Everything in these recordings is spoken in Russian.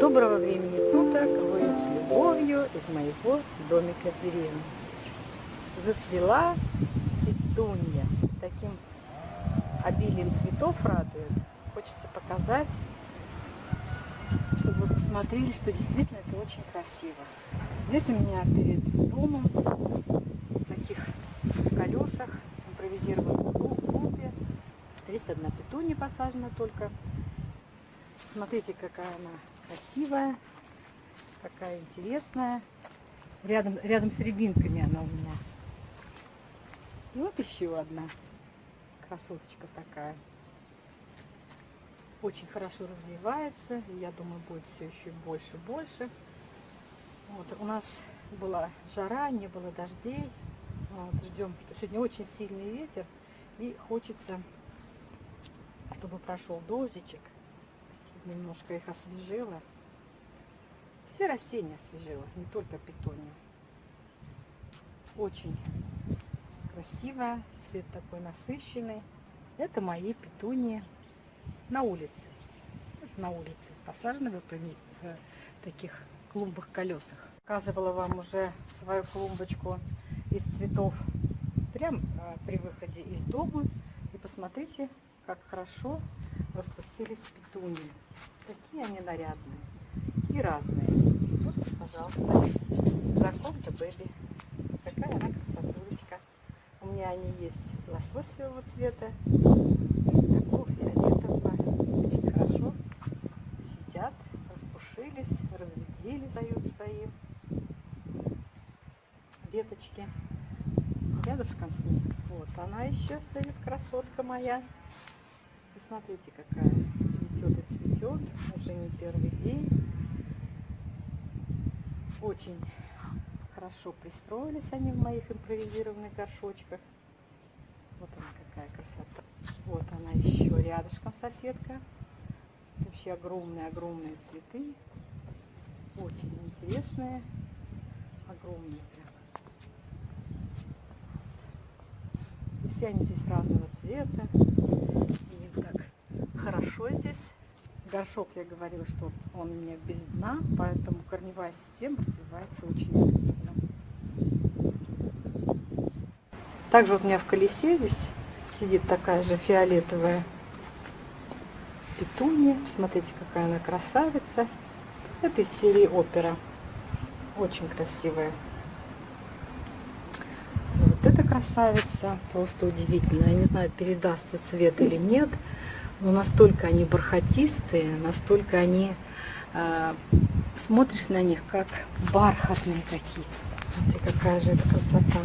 Доброго времени суток! Вы с любовью из моего домика в деревне. Зацвела петунья. Таким обилием цветов радует. Хочется показать, чтобы вы посмотрели, что действительно это очень красиво. Здесь у меня перед домом в таких колесах импровизированном клубе. Здесь одна петунья посажена только. Смотрите, какая она красивая, какая интересная. Рядом, рядом с рябинками она у меня. И вот еще одна красоточка такая. Очень хорошо развивается. Я думаю, будет все еще больше больше. Вот, у нас была жара, не было дождей. Вот, ждем, что сегодня очень сильный ветер. И хочется, чтобы прошел дождичек немножко их освежила. Все растения освежила, не только петунию. Очень красивая, цвет такой насыщенный. Это мои петунии на улице. На улице, посажены в таких клумбах колесах. Показывала вам уже свою клумбочку из цветов прям а, при выходе из дома. И посмотрите, как хорошо распустились петунии. Такие они нарядные и разные. Вот, пожалуйста, Драконта Бэби. Какая она красотулечка. У меня они есть лососевого цвета и такого фиолетового. Очень хорошо сидят, распушились, разветвились, дают свои веточки. Рядышком с ней. Вот она еще стоит, красотка моя. Смотрите, какая цветет и цветет. Уже не первый день. Очень хорошо пристроились они в моих импровизированных горшочках. Вот она какая красота. Вот она еще рядышком соседка. Вообще огромные-огромные цветы. Очень интересные. Огромные прям. И все они здесь разного цвета хорошо здесь. Горшок, я говорила, что он у меня без дна, поэтому корневая система развивается очень активно. Также вот у меня в колесе здесь сидит такая же фиолетовая петунья. Смотрите, какая она красавица. Это из серии опера. Очень красивая. Вот эта красавица просто удивительная. Я не знаю, передастся цвет или нет. Но настолько они бархатистые, настолько они, э, смотришь на них, как бархатные какие-то. Смотрите, какая же это красота.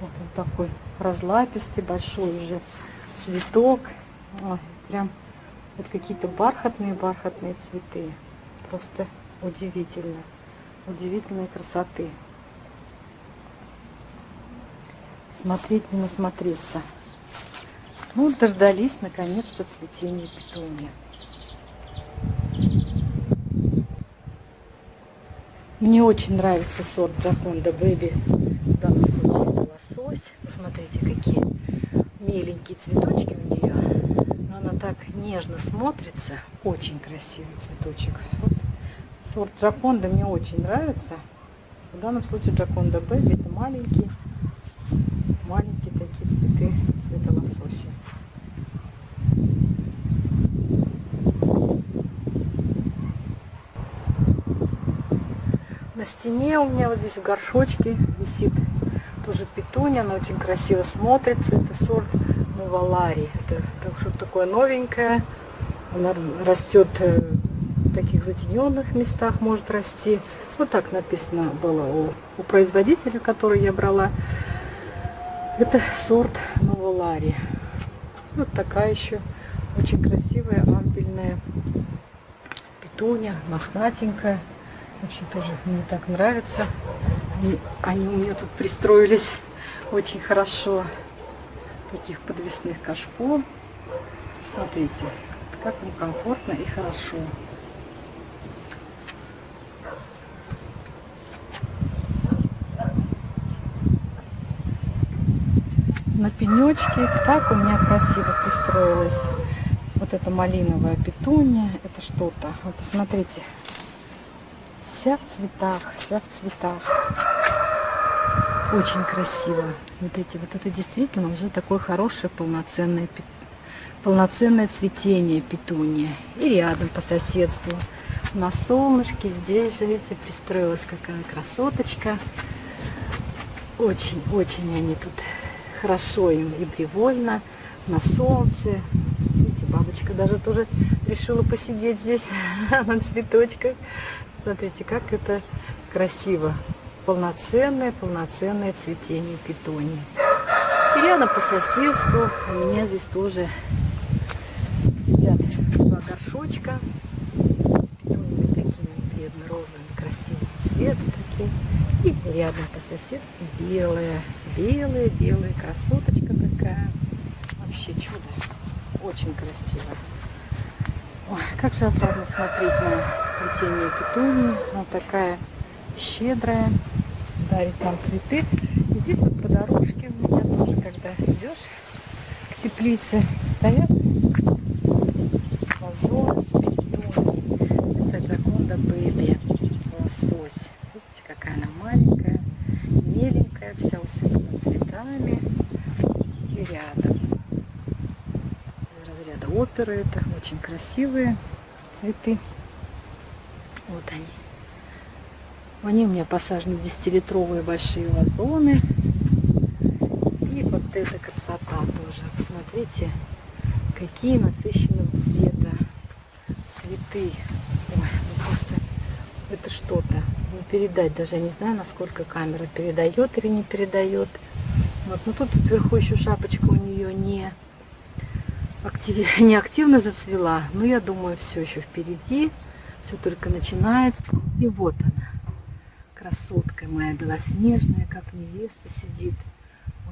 Вот он такой разлапистый, большой уже цветок. Ой, прям вот какие-то бархатные-бархатные цветы. Просто удивительно. Удивительной красоты. Смотреть не насмотреться. Ну, дождались наконец-то цветения петуния. Мне очень нравится сорт Джаконда Бэби. В данном случае это лосось. Посмотрите, какие миленькие цветочки у нее. Но она так нежно смотрится. Очень красивый цветочек. Вот сорт Джаконда мне очень нравится. В данном случае Джаконда Бэби это маленький, маленькие такие цветы цвета лосося. На стене у меня вот здесь в горшочке висит тоже петуния, она очень красиво смотрится. Это сорт Новалари. Это, это что-то такое новенькое. Она растет э, в таких затененных местах, может расти. Вот так написано было у, у производителя, который я брала. Это сорт Новолари. Вот такая еще очень красивая ампельная петуня, мохнатенькая. Вообще тоже мне так нравится. Они, они у меня тут пристроились очень хорошо. Таких подвесных кашпо. Смотрите, как им комфортно и хорошо. На пенечке. Так у меня красиво пристроилась Вот это малиновая петуния, это что-то. Вот посмотрите, вся в цветах, вся в цветах. Очень красиво. Смотрите, вот это действительно уже такое хорошее полноценное, полноценное цветение петуния. И рядом по соседству на солнышке здесь же, видите, пристроилась какая красоточка. Очень-очень они тут хорошо им и привольно, на солнце. Видите, бабочка даже тоже решила посидеть здесь на цветочках. Смотрите, как это красиво. Полноценное, полноценное цветение петунии. И рядом по соседству у меня здесь тоже сидят два горшочка с петуниями такими бледно-розовыми, красивого цвета такие. И рядом по соседству белая, белая, белая красоточка такая. Вообще чудо. Очень красиво. Ой, как же отрадно смотреть на цветение петунии. Она такая щедрая, дарит нам цветы. И здесь вот по дорожке у меня тоже, когда идешь к теплице, стоят вазоны с петунией. Это Джаконда Бэби, лосось. Видите, какая она маленькая, меленькая, вся усыпана цветами. И рядом оперы. Это очень красивые цветы. Вот они. Они у меня посажены 10-литровые большие вазоны. И вот эта красота тоже. Посмотрите, какие насыщенного цвета цветы. Ой, ну просто это что-то. Не передать даже, я не знаю, насколько камера передает или не передает. Вот, ну тут вверху еще шапочка у нее не актив... не зацвела, но я думаю, все еще впереди, все только начинается. И вот она, красотка моя белоснежная, как невеста сидит.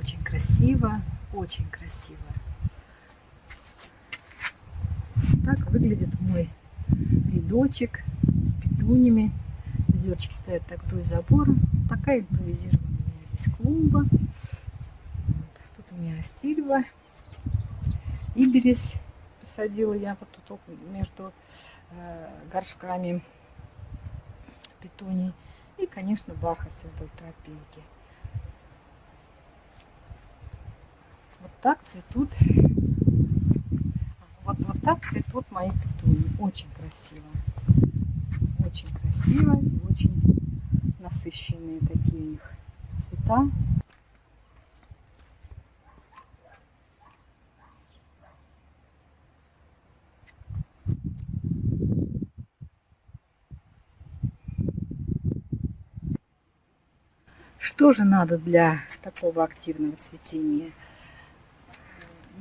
Очень красиво, очень красиво. Так выглядит мой рядочек с петунями. Ведерчики стоят так вдоль забора. Такая импровизированная здесь клумба. Вот. Тут у меня астильва. Иберис посадила я вот тут между э, горшками петуний. И, конечно, бархатцы вдоль тропинки. Вот так цветут, вот, вот так цветут мои петуни. Очень красиво. Очень красиво и очень насыщенные такие у них цвета. Что же надо для такого активного цветения?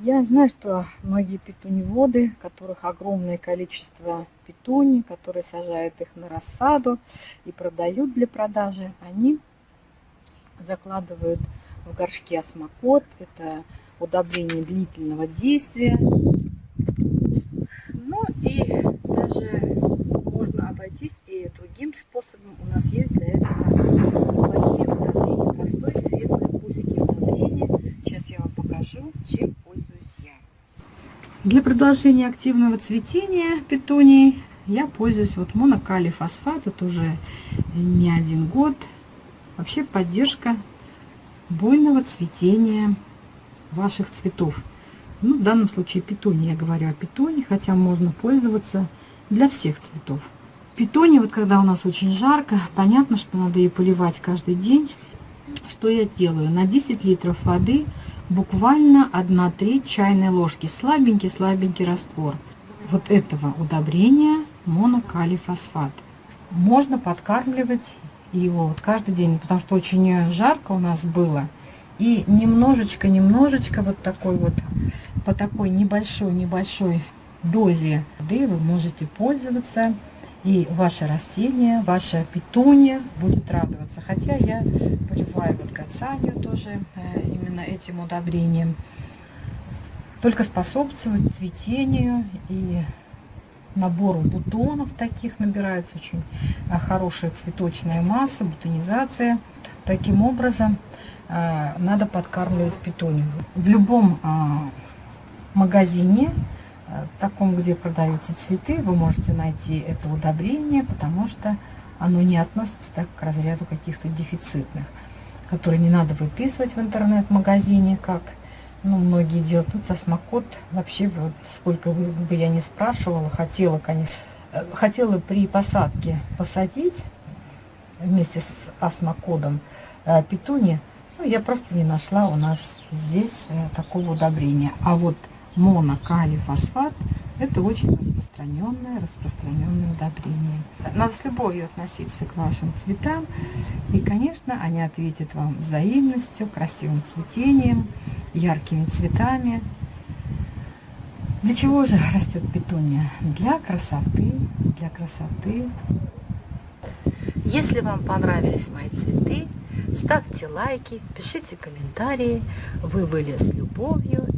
Я знаю, что многие петуневоды, которых огромное количество петуний, которые сажают их на рассаду и продают для продажи, они закладывают в горшки осмокот. Это удобрение длительного действия. Ну и даже можно обойтись и другим способом. У нас есть для этого простой эффектный пульский удобрения. Сейчас я вам покажу, чем пользуюсь я. Для продолжения активного цветения петунии я пользуюсь вот монокалий фосфат. Это уже не один год. Вообще поддержка буйного цветения ваших цветов. Ну, в данном случае петуния, я говорю о петуне, хотя можно пользоваться для всех цветов. Петуния, вот когда у нас очень жарко, понятно, что надо ее поливать каждый день. Что я делаю? На 10 литров воды буквально 1 треть чайной ложки. Слабенький-слабенький раствор вот этого удобрения монокалий фосфат. Можно подкармливать его вот каждый день, потому что очень жарко у нас было. И немножечко-немножечко вот такой вот, по такой небольшой-небольшой дозе воды вы можете пользоваться и ваше растение, ваша петуния будет радоваться. Хотя я поливаю вот гацанию тоже э, именно этим удобрением. Только способствовать цветению и набору бутонов таких набирается очень э, хорошая цветочная масса, бутонизация. Таким образом э, надо подкармливать петунию. В любом магазине таком, где продаются цветы, вы можете найти это удобрение, потому что оно не относится так к разряду каких-то дефицитных, которые не надо выписывать в интернет-магазине, как ну, многие делают. Тут осмокот вообще, вот, сколько бы я не спрашивала, хотела, конечно, э, хотела при посадке посадить вместе с осмокодом э, петуни, ну, я просто не нашла у нас здесь э, такого удобрения. А вот монокалифосфат это очень распространенное, распространенное удобрение. Надо с любовью относиться к вашим цветам. И, конечно, они ответят вам взаимностью, красивым цветением, яркими цветами. Для чего же растет петуния? Для красоты, для красоты. Если вам понравились мои цветы, ставьте лайки, пишите комментарии. Вы были с любовью